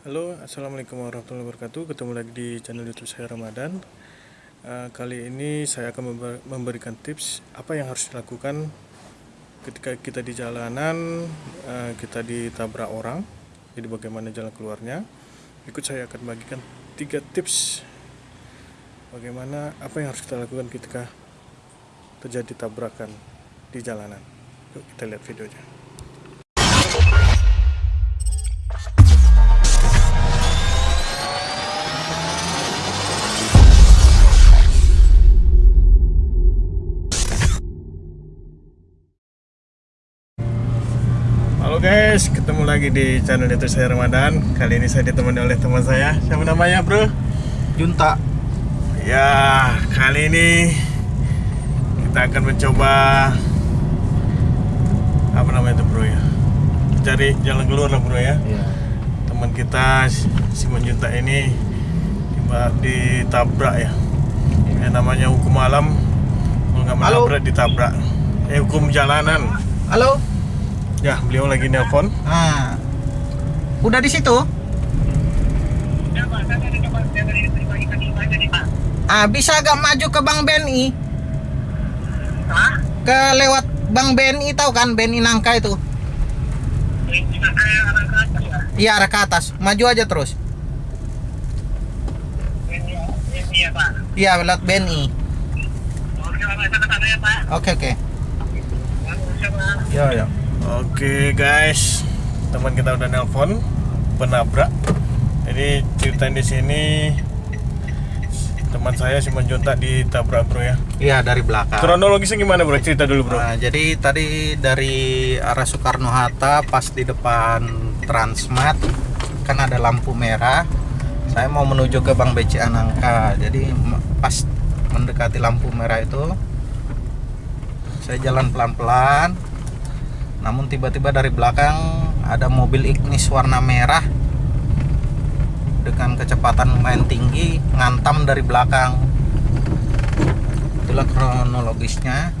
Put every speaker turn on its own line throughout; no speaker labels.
Halo, Assalamualaikum warahmatullahi wabarakatuh. Ketemu lagi di channel youtube saya Ramadan. Uh, Kali ini saya akan memberikan tips Apa yang harus dilakukan Ketika kita di jalanan uh, Kita ditabrak orang Jadi bagaimana jalan keluarnya. Ikut saya akan bagikan tiga tips Bagaimana Apa yang harus kita lakukan ketika Terjadi tabrakan Di jalanan. Yuk kita lihat videonya guys, ketemu lagi di channel YouTube saya Ramadan. Kali ini saya ditemani oleh teman saya. Siapa namanya, Bro?
Junta.
Ya, kali ini kita akan mencoba apa namanya itu, Bro ya? Cari jalan keluar lah, Bro ya. Iya. Teman kita Simon Junta ini ditabrak ya. Yang namanya hukum alam kalau nggak menabrak ditabrak. Eh hukum jalanan.
Halo.
Ya, beliau lagi nelpon.
Ah. Udah di situ? Ah, bisa agak maju ke Bank BNI? Hah? Ke lewat Bank BNI tahu kan BNI Nangka itu? Iya arah ke atas. Maju aja terus. Iya lewat BNI. Oke oke.
Ya ya. Oke guys, teman kita udah nelpon penabrak. Jadi cerita di sini teman saya si Menjunta ditabrak bro ya?
Iya dari belakang.
Kronologisnya gimana bro? Cerita dulu bro.
Nah, jadi tadi dari arah Soekarno Hatta pas di depan Transmart kan ada lampu merah. Saya mau menuju ke Bank BCA Nangka. Jadi pas mendekati lampu merah itu saya jalan pelan-pelan namun tiba-tiba dari belakang ada mobil Ignis warna merah dengan kecepatan lumayan tinggi ngantam dari belakang. Itulah kronologisnya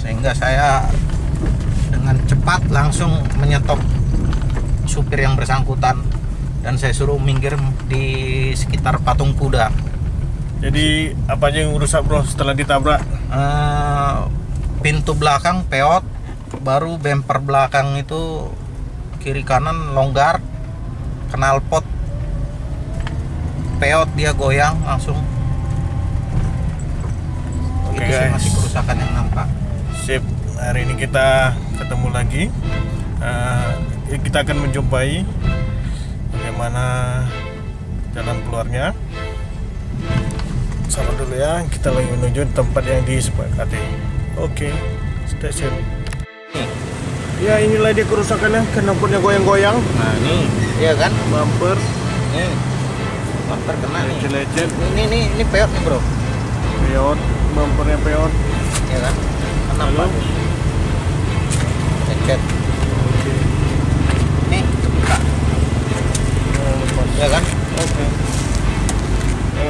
sehingga saya dengan cepat langsung menyetop supir yang bersangkutan dan saya suruh minggir di sekitar patung kuda.
Jadi apa aja yang rusak bro setelah ditabrak?
Uh, pintu belakang peot baru bumper belakang itu kiri kanan longgar kenal pot. Peot dia goyang langsung.
Oke itu guys.
masih kerusakan yang nampak.
Sip. Hari ini kita ketemu lagi. Uh, kita akan menjumpai bagaimana jalan keluarnya. Sama dulu ya kita lagi menuju tempat yang disepakati. Oke okay, stay tune Ya inilah dia kerusakannya, knalpotnya goyang-goyang.
Nah ini, iya kan?
Bumper.
Nih, bumper kena nih.
Lecet.
Ini ini ini peot nih bro.
Peot, bumpernya peot.
Iya kan? Kenapa? Lecet.
Oke.
Nih, buka.
Oh,
ya kan?
Oke. Okay.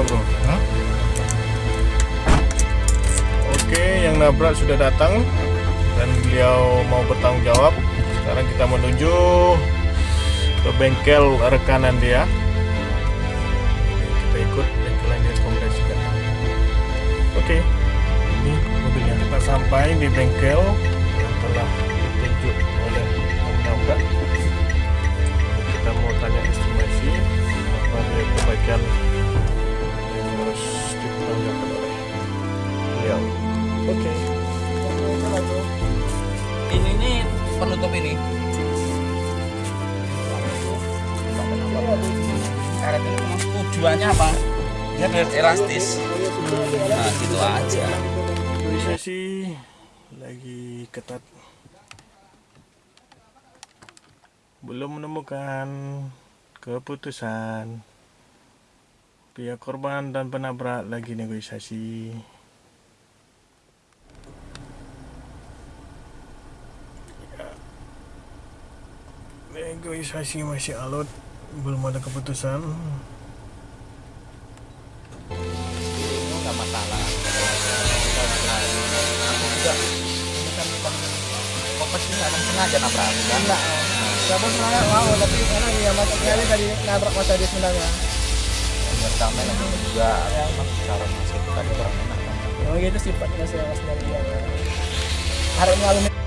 Bro.
Hmm?
Oke, yang nabrak sudah datang beliau mau bertanggung jawab sekarang kita menuju ke bengkel rekanan dia. Kita ikut bengkel yang dia rekomendasikan oke ini mobilnya kita sampai di bengkel
penutup ini. Karet ini tujuannya apa? Dia biar elastis. Nah gitu aja.
Bisa sih lagi ketat. Belum menemukan keputusan. Pihak korban dan penabrak lagi negosiasi negosiasi masih alot belum ada keputusan
nggak masalah juga ini kan bukan fokus ini sengaja nabrak enggak
ya bos sebenarnya mau tapi karena dia macetnya aja dari nabrak masa dia sebenarnya
biar damai lagi juga cara masih itu tadi kurang enak
memang gitu sifatnya saya mas dari dia harus mengalami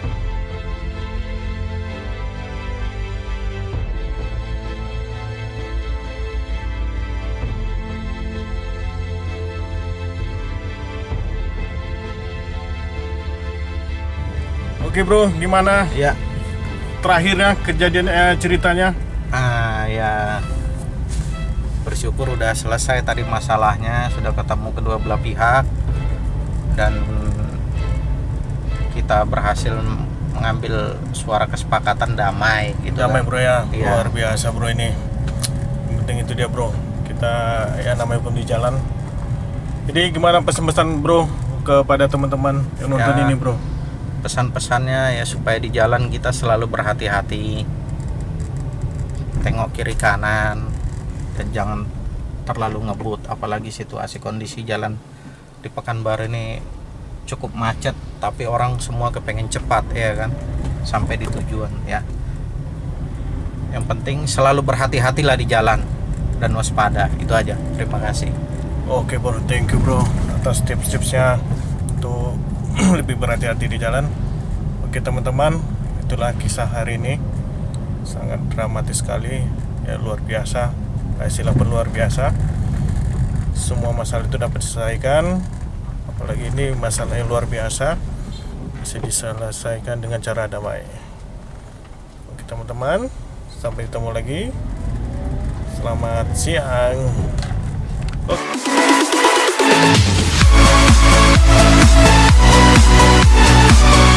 Oke bro, gimana
ya
terakhirnya kejadian eh, ceritanya?
ah ya bersyukur udah selesai tadi masalahnya sudah ketemu kedua belah pihak dan kita berhasil mengambil suara kesepakatan damai gitu
Damai
kan.
bro ya,
Iya.
luar biasa bro ini. Yang penting itu dia bro. Kita ya namanya pun di jalan. Jadi gimana pesan-pesan bro kepada teman-teman yang nonton
Ya.
ini bro?
Pesan-pesannya ya supaya di jalan kita selalu berhati-hati. Tengok kiri kanan dan jangan terlalu ngebut apalagi situasi kondisi jalan di Pekanbaru ini cukup macet tapi orang semua kepengen cepat ya kan? Sampai di tujuan ya. Yang penting selalu berhati-hatilah di jalan dan waspada itu aja. Terima kasih.
Oke bro, thank you bro atas tips-tipsnya. Untuk lebih berhati-hati di jalan. Oke teman-teman, itulah kisah hari ini. Sangat dramatis sekali, ya luar biasa. Istilah luar biasa. Semua masalah itu dapat diselesaikan. Apalagi ini masalah yang luar biasa bisa diselesaikan dengan cara damai. Oke teman-teman, sampai ketemu lagi. Selamat siang.